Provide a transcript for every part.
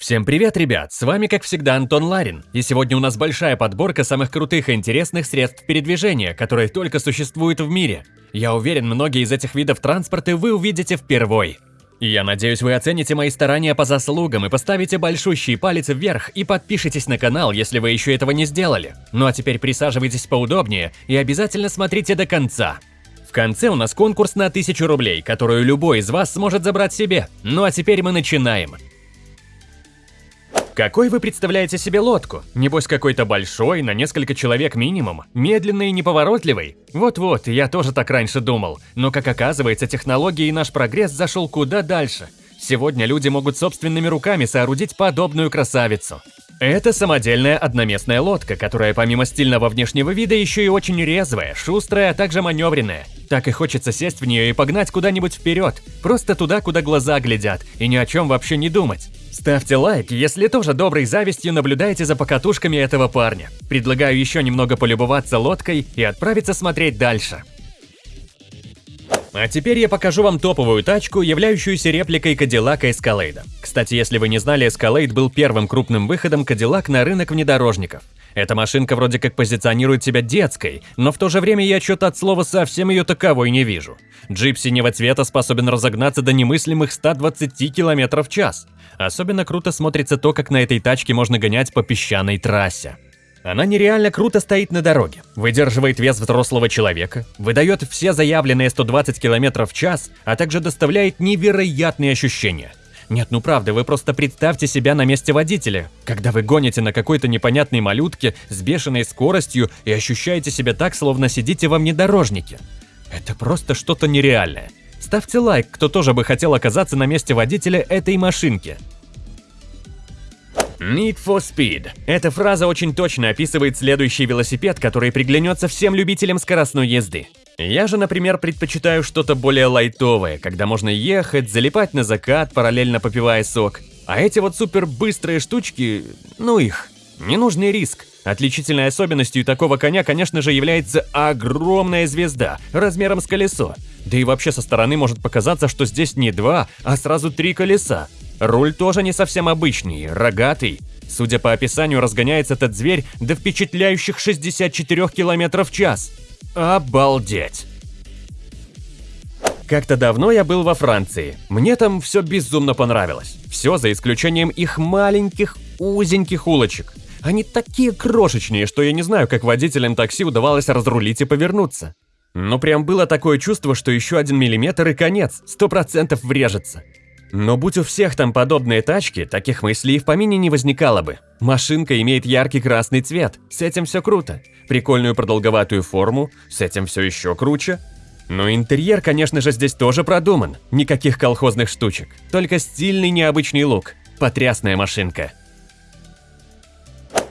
Всем привет, ребят! С вами, как всегда, Антон Ларин, и сегодня у нас большая подборка самых крутых и интересных средств передвижения, которые только существуют в мире. Я уверен, многие из этих видов транспорта вы увидите впервой. Я надеюсь, вы оцените мои старания по заслугам и поставите большущий палец вверх и подпишитесь на канал, если вы еще этого не сделали. Ну а теперь присаживайтесь поудобнее и обязательно смотрите до конца. В конце у нас конкурс на 1000 рублей, которую любой из вас сможет забрать себе. Ну а теперь мы начинаем. Какой вы представляете себе лодку? Небось какой-то большой, на несколько человек минимум, медленный и неповоротливый? Вот-вот, я тоже так раньше думал. Но как оказывается, технологии и наш прогресс зашел куда дальше. Сегодня люди могут собственными руками соорудить подобную красавицу. Это самодельная одноместная лодка, которая помимо стильного внешнего вида еще и очень резвая, шустрая, а также маневренная. Так и хочется сесть в нее и погнать куда-нибудь вперед, просто туда, куда глаза глядят, и ни о чем вообще не думать. Ставьте лайк, если тоже доброй завистью наблюдаете за покатушками этого парня. Предлагаю еще немного полюбоваться лодкой и отправиться смотреть дальше. А теперь я покажу вам топовую тачку, являющуюся репликой Cadillac Escalade. Кстати, если вы не знали, Escalade был первым крупным выходом Cadillac на рынок внедорожников. Эта машинка вроде как позиционирует себя детской, но в то же время я что-то от слова совсем ее таковой не вижу. Джип синего цвета способен разогнаться до немыслимых 120 км в час. Особенно круто смотрится то, как на этой тачке можно гонять по песчаной трассе. Она нереально круто стоит на дороге, выдерживает вес взрослого человека, выдает все заявленные 120 км в час, а также доставляет невероятные ощущения. Нет, ну правда, вы просто представьте себя на месте водителя, когда вы гоните на какой-то непонятной малютке с бешеной скоростью и ощущаете себя так, словно сидите во внедорожнике. Это просто что-то нереальное. Ставьте лайк, кто тоже бы хотел оказаться на месте водителя этой машинки. Need for Speed. Эта фраза очень точно описывает следующий велосипед, который приглянется всем любителям скоростной езды. Я же, например, предпочитаю что-то более лайтовое, когда можно ехать, залипать на закат, параллельно попивая сок. А эти вот супер быстрые штучки, ну их, ненужный риск. Отличительной особенностью такого коня, конечно же, является огромная звезда, размером с колесо. Да и вообще со стороны может показаться, что здесь не два, а сразу три колеса. Руль тоже не совсем обычный, рогатый. Судя по описанию, разгоняется этот зверь до впечатляющих 64 км в час. Обалдеть! Как-то давно я был во Франции. Мне там все безумно понравилось. Все за исключением их маленьких, узеньких улочек. Они такие крошечные, что я не знаю, как водителям такси удавалось разрулить и повернуться. Но прям было такое чувство, что еще один миллиметр и конец, сто процентов врежется. Но будь у всех там подобные тачки, таких мыслей в помине не возникало бы. Машинка имеет яркий красный цвет, с этим все круто. Прикольную продолговатую форму, с этим все еще круче. Но интерьер, конечно же, здесь тоже продуман. Никаких колхозных штучек, только стильный необычный лук. Потрясная машинка.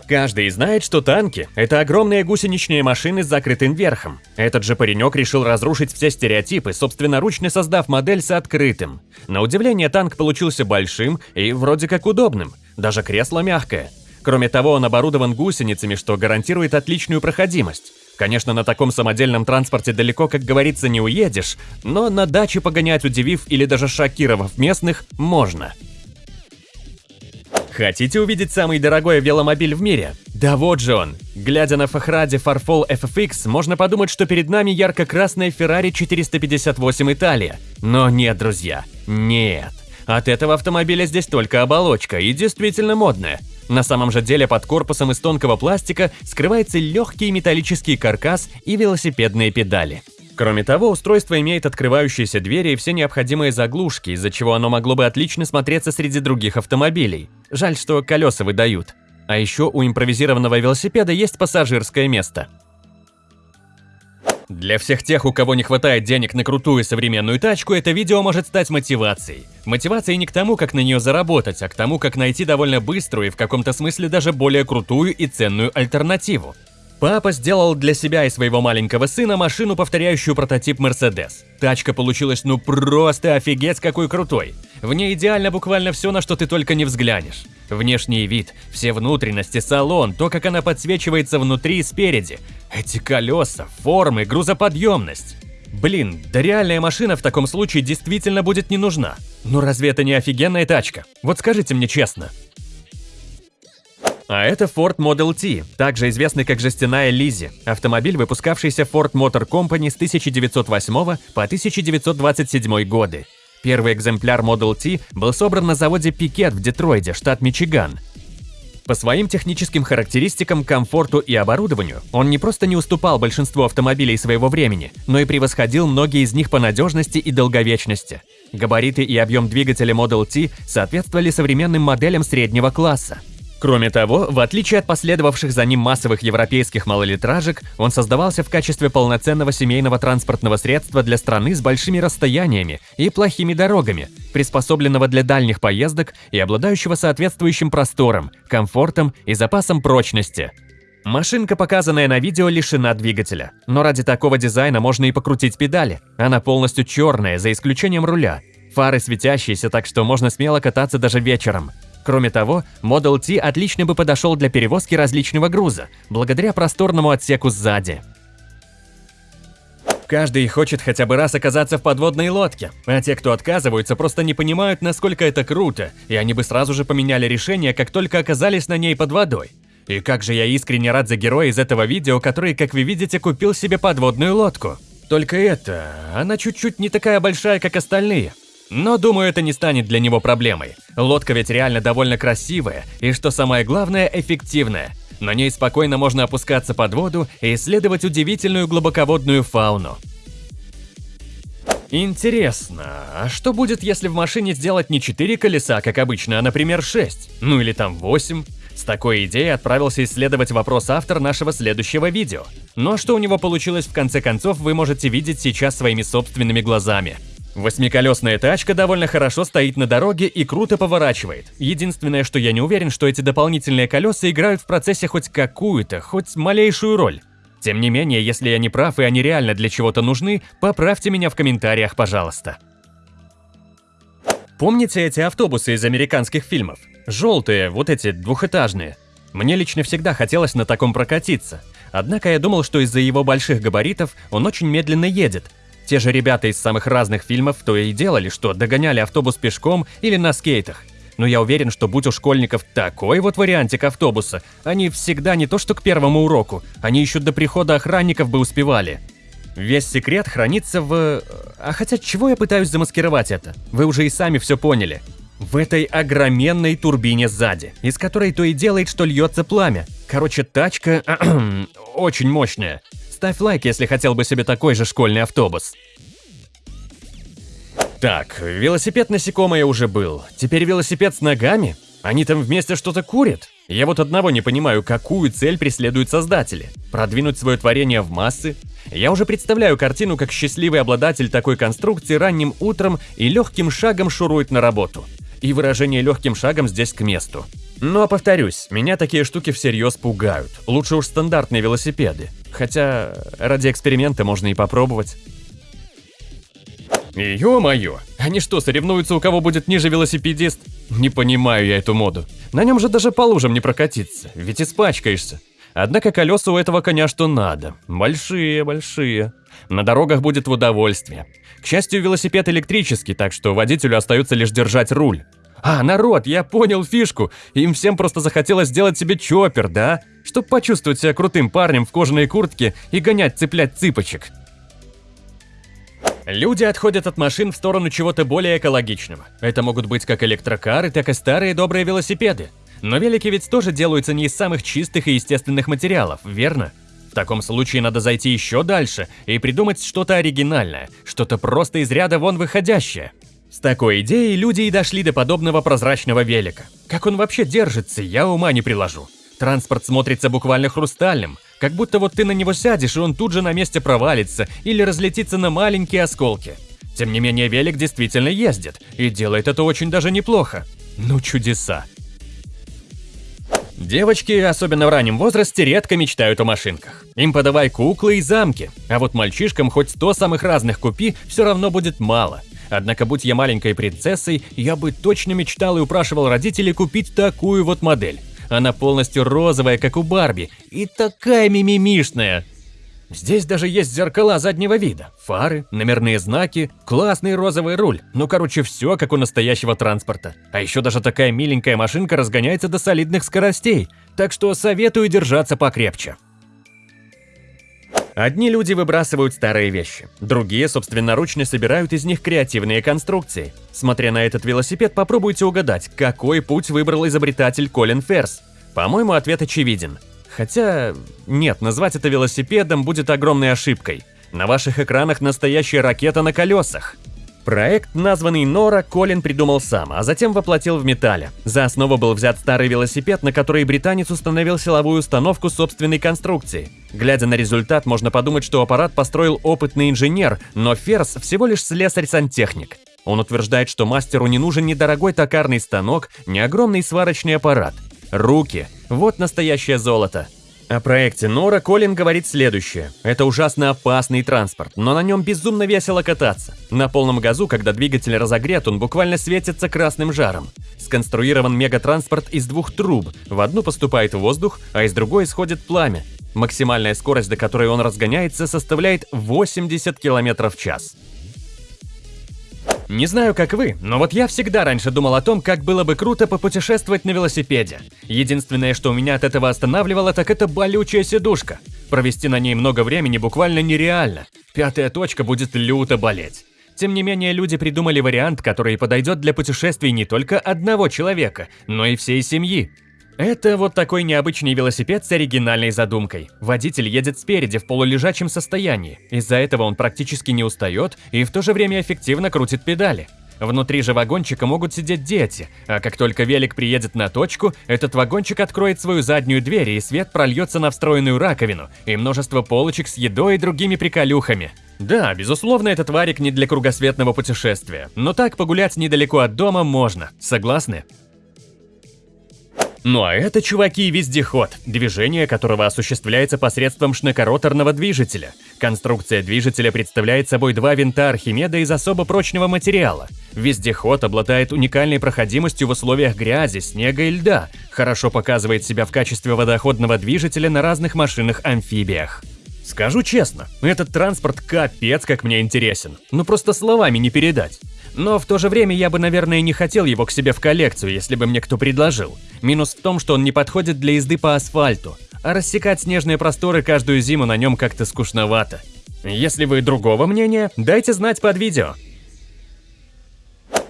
Каждый знает, что танки – это огромные гусеничные машины с закрытым верхом. Этот же паренек решил разрушить все стереотипы, собственноручно создав модель с открытым. На удивление, танк получился большим и вроде как удобным. Даже кресло мягкое. Кроме того, он оборудован гусеницами, что гарантирует отличную проходимость. Конечно, на таком самодельном транспорте далеко, как говорится, не уедешь, но на даче погонять, удивив или даже шокировав местных, можно. Хотите увидеть самый дорогой веломобиль в мире? Да вот же он! Глядя на Фахради Farfall FFX, можно подумать, что перед нами ярко-красная Ferrari 458 Италия. Но нет, друзья, нет. От этого автомобиля здесь только оболочка и действительно модная. На самом же деле под корпусом из тонкого пластика скрывается легкий металлический каркас и велосипедные педали. Кроме того, устройство имеет открывающиеся двери и все необходимые заглушки, из-за чего оно могло бы отлично смотреться среди других автомобилей. Жаль, что колеса выдают. А еще у импровизированного велосипеда есть пассажирское место. Для всех тех, у кого не хватает денег на крутую современную тачку, это видео может стать мотивацией. Мотивацией не к тому, как на нее заработать, а к тому, как найти довольно быструю и в каком-то смысле даже более крутую и ценную альтернативу. Папа сделал для себя и своего маленького сына машину, повторяющую прототип Mercedes. Тачка получилась ну просто офигеть какой крутой. В ней идеально буквально все, на что ты только не взглянешь. Внешний вид, все внутренности, салон, то, как она подсвечивается внутри и спереди. Эти колеса, формы, грузоподъемность. Блин, да реальная машина в таком случае действительно будет не нужна. Ну разве это не офигенная тачка? Вот скажите мне честно. А это Ford Model T, также известный как жестяная Лизи, автомобиль, выпускавшийся Ford Motor Company с 1908 по 1927 годы. Первый экземпляр Model T был собран на заводе Пикет в Детройде, штат Мичиган. По своим техническим характеристикам, комфорту и оборудованию он не просто не уступал большинству автомобилей своего времени, но и превосходил многие из них по надежности и долговечности. Габариты и объем двигателя Model T соответствовали современным моделям среднего класса. Кроме того, в отличие от последовавших за ним массовых европейских малолитражек, он создавался в качестве полноценного семейного транспортного средства для страны с большими расстояниями и плохими дорогами, приспособленного для дальних поездок и обладающего соответствующим простором, комфортом и запасом прочности. Машинка, показанная на видео, лишена двигателя, но ради такого дизайна можно и покрутить педали. Она полностью черная, за исключением руля. Фары светящиеся, так что можно смело кататься даже вечером. Кроме того, Model T отлично бы подошел для перевозки различного груза, благодаря просторному отсеку сзади. Каждый хочет хотя бы раз оказаться в подводной лодке, а те, кто отказываются, просто не понимают, насколько это круто, и они бы сразу же поменяли решение, как только оказались на ней под водой. И как же я искренне рад за героя из этого видео, который, как вы видите, купил себе подводную лодку. Только это, она чуть-чуть не такая большая, как остальные. Но думаю, это не станет для него проблемой. Лодка ведь реально довольно красивая и, что самое главное, эффективная. На ней спокойно можно опускаться под воду и исследовать удивительную глубоководную фауну. Интересно, а что будет, если в машине сделать не 4 колеса, как обычно, а, например, 6? Ну или там 8? С такой идеей отправился исследовать вопрос автор нашего следующего видео. Но что у него получилось в конце концов, вы можете видеть сейчас своими собственными глазами. Восьмиколесная тачка довольно хорошо стоит на дороге и круто поворачивает. Единственное, что я не уверен, что эти дополнительные колеса играют в процессе хоть какую-то, хоть малейшую роль. Тем не менее, если я не прав и они реально для чего-то нужны, поправьте меня в комментариях, пожалуйста. Помните эти автобусы из американских фильмов? Желтые, вот эти двухэтажные. Мне лично всегда хотелось на таком прокатиться. Однако я думал, что из-за его больших габаритов он очень медленно едет, те же ребята из самых разных фильмов то и делали, что догоняли автобус пешком или на скейтах. Но я уверен, что будь у школьников такой вот вариантик автобуса, они всегда не то что к первому уроку, они еще до прихода охранников бы успевали. Весь секрет хранится в... А хотя чего я пытаюсь замаскировать это? Вы уже и сами все поняли. В этой огроменной турбине сзади, из которой то и делает, что льется пламя. Короче, тачка очень мощная. Ставь лайк, если хотел бы себе такой же школьный автобус. Так, велосипед насекомое уже был. Теперь велосипед с ногами? Они там вместе что-то курят? Я вот одного не понимаю, какую цель преследуют создатели. Продвинуть свое творение в массы? Я уже представляю картину, как счастливый обладатель такой конструкции ранним утром и легким шагом шурует на работу. И выражение легким шагом здесь к месту. Но, повторюсь, меня такие штуки всерьез пугают. Лучше уж стандартные велосипеды. Хотя, ради эксперимента можно и попробовать. Ё-моё, они что, соревнуются, у кого будет ниже велосипедист? Не понимаю я эту моду. На нем же даже по лужам не прокатиться, ведь испачкаешься. Однако колеса у этого коня что надо. Большие, большие. На дорогах будет в удовольствие. К счастью, велосипед электрический, так что водителю остается лишь держать руль. А, народ, я понял фишку. Им всем просто захотелось сделать себе чоппер, да? Чтоб почувствовать себя крутым парнем в кожаной куртке и гонять цеплять цыпочек. Люди отходят от машин в сторону чего-то более экологичного. Это могут быть как электрокары, так и старые добрые велосипеды. Но велики ведь тоже делаются не из самых чистых и естественных материалов, верно? В таком случае надо зайти еще дальше и придумать что-то оригинальное, что-то просто из ряда вон выходящее. С такой идеей люди и дошли до подобного прозрачного велика. Как он вообще держится, я ума не приложу. Транспорт смотрится буквально хрустальным, как будто вот ты на него сядешь, и он тут же на месте провалится или разлетится на маленькие осколки. Тем не менее, велик действительно ездит, и делает это очень даже неплохо. Ну чудеса. Девочки, особенно в раннем возрасте, редко мечтают о машинках. Им подавай куклы и замки, а вот мальчишкам хоть сто самых разных купи, все равно будет мало. Однако, будь я маленькой принцессой, я бы точно мечтал и упрашивал родителей купить такую вот модель. Она полностью розовая, как у Барби, и такая мимимишная. Здесь даже есть зеркала заднего вида, фары, номерные знаки, классный розовый руль. Ну, короче, все как у настоящего транспорта. А еще даже такая миленькая машинка разгоняется до солидных скоростей. так что советую держаться покрепче. Одни люди выбрасывают старые вещи, другие собственноручно собирают из них креативные конструкции. Смотря на этот велосипед, попробуйте угадать, какой путь выбрал изобретатель Колин Ферс. По-моему, ответ очевиден. Хотя, нет, назвать это велосипедом будет огромной ошибкой. На ваших экранах настоящая ракета на колесах. Проект, названный Нора, Колин придумал сам, а затем воплотил в металле. За основу был взят старый велосипед, на который британец установил силовую установку собственной конструкции. Глядя на результат, можно подумать, что аппарат построил опытный инженер, но Ферс всего лишь слесарь-сантехник. Он утверждает, что мастеру не нужен ни дорогой токарный станок, ни огромный сварочный аппарат. Руки – вот настоящее золото. О проекте Нора Колин говорит следующее. Это ужасно опасный транспорт, но на нем безумно весело кататься. На полном газу, когда двигатель разогрет, он буквально светится красным жаром. Сконструирован мегатранспорт из двух труб. В одну поступает воздух, а из другой исходит пламя. Максимальная скорость, до которой он разгоняется, составляет 80 км в час. Не знаю, как вы, но вот я всегда раньше думал о том, как было бы круто попутешествовать на велосипеде. Единственное, что у меня от этого останавливало, так это болючая сидушка. Провести на ней много времени буквально нереально. Пятая точка будет люто болеть. Тем не менее, люди придумали вариант, который подойдет для путешествий не только одного человека, но и всей семьи. Это вот такой необычный велосипед с оригинальной задумкой. Водитель едет спереди в полулежачем состоянии. Из-за этого он практически не устает и в то же время эффективно крутит педали. Внутри же вагончика могут сидеть дети, а как только велик приедет на точку, этот вагончик откроет свою заднюю дверь и свет прольется на встроенную раковину и множество полочек с едой и другими приколюхами. Да, безусловно, этот варик не для кругосветного путешествия, но так погулять недалеко от дома можно, согласны? Ну а это, чуваки, вездеход, движение которого осуществляется посредством шнекороторного движителя. Конструкция движителя представляет собой два винта Архимеда из особо прочного материала. Вездеход обладает уникальной проходимостью в условиях грязи, снега и льда, хорошо показывает себя в качестве водоходного движителя на разных машинах-амфибиях. Скажу честно, этот транспорт капец как мне интересен, ну просто словами не передать. Но в то же время я бы, наверное, не хотел его к себе в коллекцию, если бы мне кто предложил. Минус в том, что он не подходит для езды по асфальту, а рассекать снежные просторы каждую зиму на нем как-то скучновато. Если вы другого мнения, дайте знать под видео.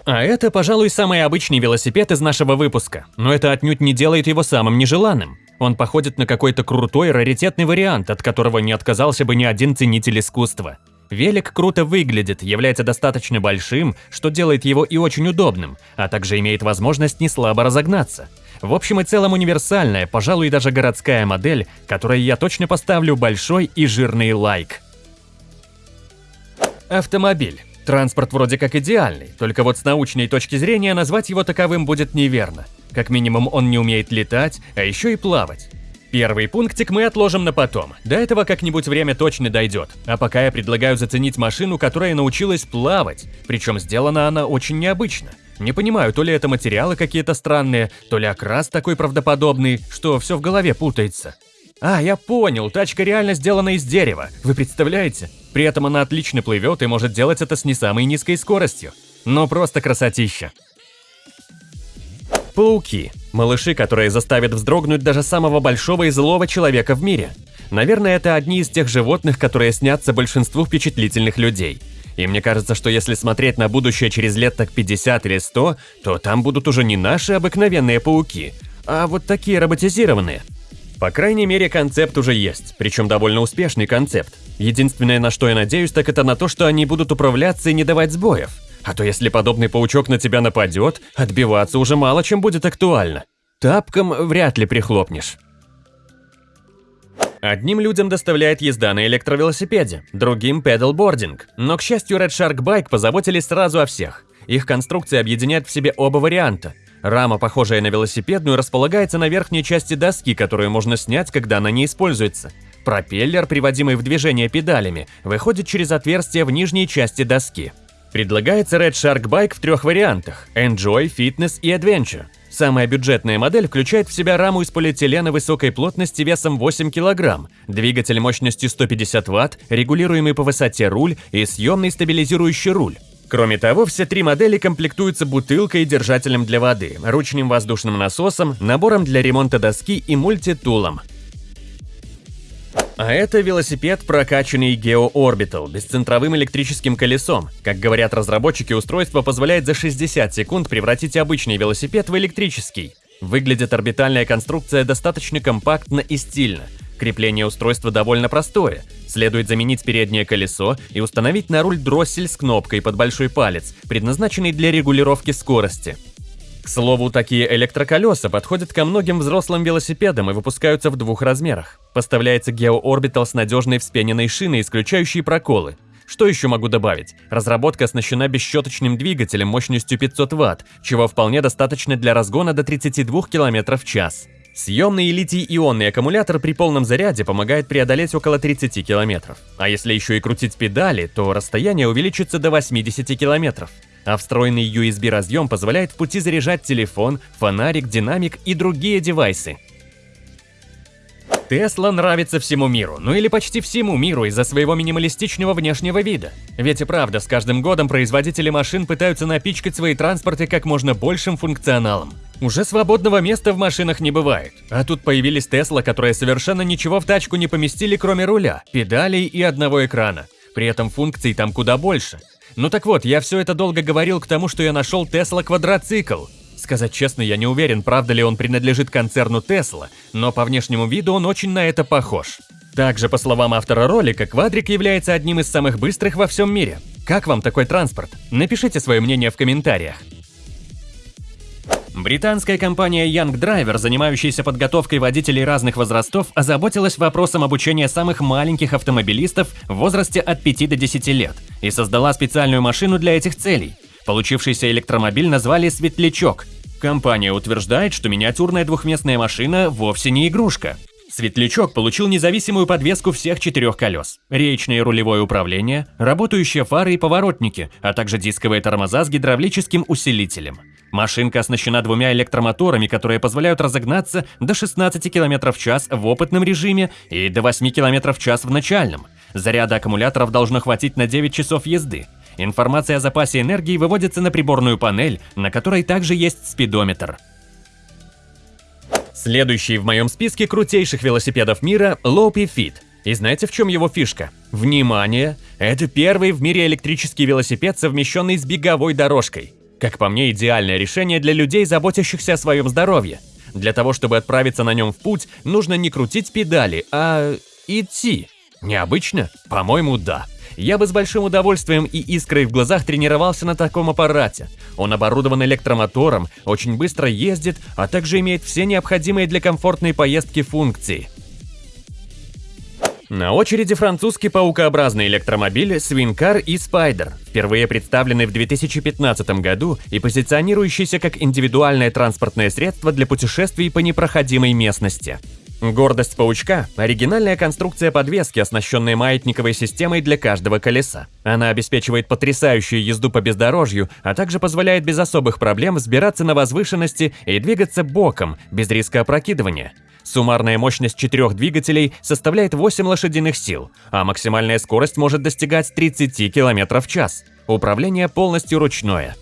А это, пожалуй, самый обычный велосипед из нашего выпуска, но это отнюдь не делает его самым нежеланным. Он походит на какой-то крутой раритетный вариант, от которого не отказался бы ни один ценитель искусства. Велик круто выглядит, является достаточно большим, что делает его и очень удобным, а также имеет возможность не слабо разогнаться. В общем и целом универсальная, пожалуй, даже городская модель, которой я точно поставлю большой и жирный лайк. Автомобиль. Транспорт вроде как идеальный, только вот с научной точки зрения назвать его таковым будет неверно. Как минимум он не умеет летать, а еще и плавать. Первый пунктик мы отложим на потом. До этого как-нибудь время точно дойдет. А пока я предлагаю заценить машину, которая научилась плавать. Причем сделана она очень необычно. Не понимаю, то ли это материалы какие-то странные, то ли окрас такой правдоподобный, что все в голове путается. А, я понял, тачка реально сделана из дерева. Вы представляете? При этом она отлично плывет и может делать это с не самой низкой скоростью. Ну просто красотища. Пауки. Малыши, которые заставят вздрогнуть даже самого большого и злого человека в мире. Наверное, это одни из тех животных, которые снятся большинству впечатлительных людей. И мне кажется, что если смотреть на будущее через лет так 50 или 100, то там будут уже не наши обыкновенные пауки, а вот такие роботизированные. По крайней мере, концепт уже есть, причем довольно успешный концепт. Единственное, на что я надеюсь, так это на то, что они будут управляться и не давать сбоев. А то если подобный паучок на тебя нападет, отбиваться уже мало чем будет актуально. Тапком вряд ли прихлопнешь. Одним людям доставляет езда на электровелосипеде, другим – педалбординг. Но, к счастью, Red Shark Bike позаботились сразу о всех. Их конструкция объединяет в себе оба варианта. Рама, похожая на велосипедную, располагается на верхней части доски, которую можно снять, когда она не используется. Пропеллер, приводимый в движение педалями, выходит через отверстие в нижней части доски. Предлагается Red Shark Bike в трех вариантах – Enjoy, Fitness и Adventure. Самая бюджетная модель включает в себя раму из полиэтилена высокой плотности весом 8 кг, двигатель мощностью 150 Вт, регулируемый по высоте руль и съемный стабилизирующий руль. Кроме того, все три модели комплектуются бутылкой и держателем для воды, ручным воздушным насосом, набором для ремонта доски и мультитулом. А это велосипед, прокачанный Geo Orbital, бесцентровым электрическим колесом. Как говорят разработчики, устройство позволяет за 60 секунд превратить обычный велосипед в электрический. Выглядит орбитальная конструкция достаточно компактно и стильно. Крепление устройства довольно простое. Следует заменить переднее колесо и установить на руль дроссель с кнопкой под большой палец, предназначенный для регулировки скорости. К слову, такие электроколеса подходят ко многим взрослым велосипедам и выпускаются в двух размерах. Поставляется Geo Orbital с надежной вспененной шиной, исключающей проколы. Что еще могу добавить? Разработка оснащена бесщеточным двигателем мощностью 500 Вт, чего вполне достаточно для разгона до 32 км в час. Съемный литий-ионный аккумулятор при полном заряде помогает преодолеть около 30 км. А если еще и крутить педали, то расстояние увеличится до 80 км а встроенный USB-разъем позволяет в пути заряжать телефон, фонарик, динамик и другие девайсы. Тесла нравится всему миру, ну или почти всему миру из-за своего минималистичного внешнего вида. Ведь и правда, с каждым годом производители машин пытаются напичкать свои транспорты как можно большим функционалом. Уже свободного места в машинах не бывает. А тут появились Тесла, которые совершенно ничего в тачку не поместили, кроме руля, педалей и одного экрана. При этом функций там куда больше. Ну так вот, я все это долго говорил к тому, что я нашел Tesla квадроцикл. Сказать честно, я не уверен, правда ли он принадлежит концерну Tesla, но по внешнему виду он очень на это похож. Также, по словам автора ролика, квадрик является одним из самых быстрых во всем мире. Как вам такой транспорт? Напишите свое мнение в комментариях. Британская компания Young Driver, занимающаяся подготовкой водителей разных возрастов, озаботилась вопросом обучения самых маленьких автомобилистов в возрасте от 5 до 10 лет и создала специальную машину для этих целей. Получившийся электромобиль назвали «Светлячок». Компания утверждает, что миниатюрная двухместная машина вовсе не игрушка. Светлячок получил независимую подвеску всех четырех колес, речное рулевое управление, работающие фары и поворотники, а также дисковые тормоза с гидравлическим усилителем. Машинка оснащена двумя электромоторами, которые позволяют разогнаться до 16 км в час в опытном режиме и до 8 км в час в начальном. Заряда аккумуляторов должно хватить на 9 часов езды. Информация о запасе энергии выводится на приборную панель, на которой также есть спидометр. Следующий в моем списке крутейших велосипедов мира – Lopi Fit. И знаете, в чем его фишка? Внимание! Это первый в мире электрический велосипед, совмещенный с беговой дорожкой. Как по мне, идеальное решение для людей, заботящихся о своем здоровье. Для того, чтобы отправиться на нем в путь, нужно не крутить педали, а идти. Необычно? По-моему, да. Я бы с большим удовольствием и искрой в глазах тренировался на таком аппарате. Он оборудован электромотором, очень быстро ездит, а также имеет все необходимые для комфортной поездки функции. На очереди французский паукообразный электромобиль Swingcar и Spider, впервые представленный в 2015 году и позиционирующийся как индивидуальное транспортное средство для путешествий по непроходимой местности. Гордость паучка – оригинальная конструкция подвески, оснащенная маятниковой системой для каждого колеса. Она обеспечивает потрясающую езду по бездорожью, а также позволяет без особых проблем взбираться на возвышенности и двигаться боком, без риска опрокидывания. Суммарная мощность четырех двигателей составляет 8 лошадиных сил, а максимальная скорость может достигать 30 км в час. Управление полностью ручное.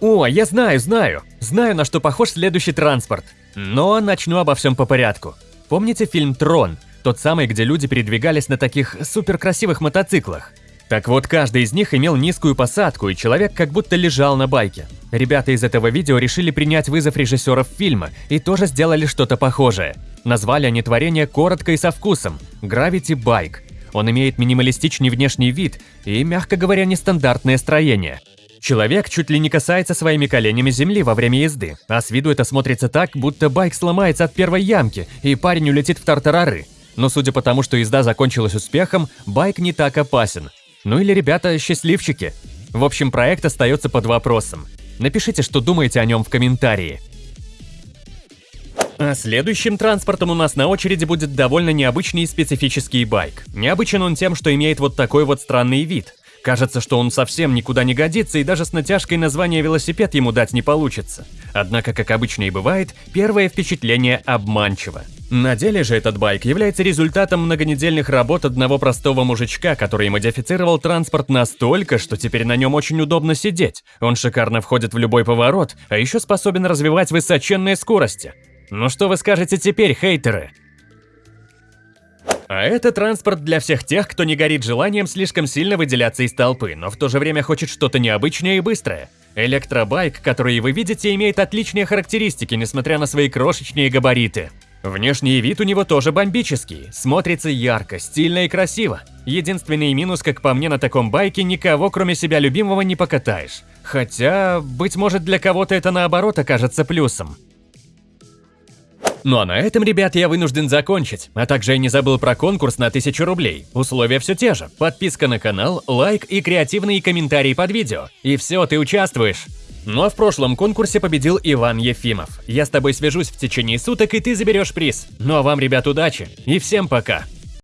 О, я знаю, знаю. Знаю, на что похож следующий транспорт. Но начну обо всем по порядку. Помните фильм «Трон»? Тот самый, где люди передвигались на таких суперкрасивых мотоциклах. Так вот, каждый из них имел низкую посадку, и человек как будто лежал на байке. Ребята из этого видео решили принять вызов режиссеров фильма и тоже сделали что-то похожее. Назвали они творение коротко и со вкусом – Gravity Bike. Он имеет минималистичный внешний вид и, мягко говоря, нестандартное строение. Человек чуть ли не касается своими коленями земли во время езды, а с виду это смотрится так, будто байк сломается от первой ямки, и парень улетит в тартарары. Но судя по тому, что езда закончилась успехом, байк не так опасен. Ну или ребята счастливчики. В общем, проект остается под вопросом. Напишите, что думаете о нем в комментарии. А следующим транспортом у нас на очереди будет довольно необычный и специфический байк. Необычен он тем, что имеет вот такой вот странный вид. Кажется, что он совсем никуда не годится и даже с натяжкой название велосипед ему дать не получится. Однако, как обычно и бывает, первое впечатление обманчиво. На деле же этот байк является результатом многонедельных работ одного простого мужичка, который модифицировал транспорт настолько, что теперь на нем очень удобно сидеть. Он шикарно входит в любой поворот, а еще способен развивать высоченные скорости. Ну что вы скажете теперь, хейтеры? А это транспорт для всех тех, кто не горит желанием слишком сильно выделяться из толпы, но в то же время хочет что-то необычное и быстрое. Электробайк, который вы видите, имеет отличные характеристики, несмотря на свои крошечные габариты. Внешний вид у него тоже бомбический, смотрится ярко, стильно и красиво. Единственный минус, как по мне, на таком байке никого, кроме себя любимого, не покатаешь. Хотя, быть может, для кого-то это наоборот окажется плюсом. Ну а на этом, ребят, я вынужден закончить. А также я не забыл про конкурс на 1000 рублей. Условия все те же. Подписка на канал, лайк и креативные комментарии под видео. И все, ты участвуешь. Ну а в прошлом конкурсе победил Иван Ефимов. Я с тобой свяжусь в течение суток, и ты заберешь приз. Ну а вам, ребят, удачи. И всем пока.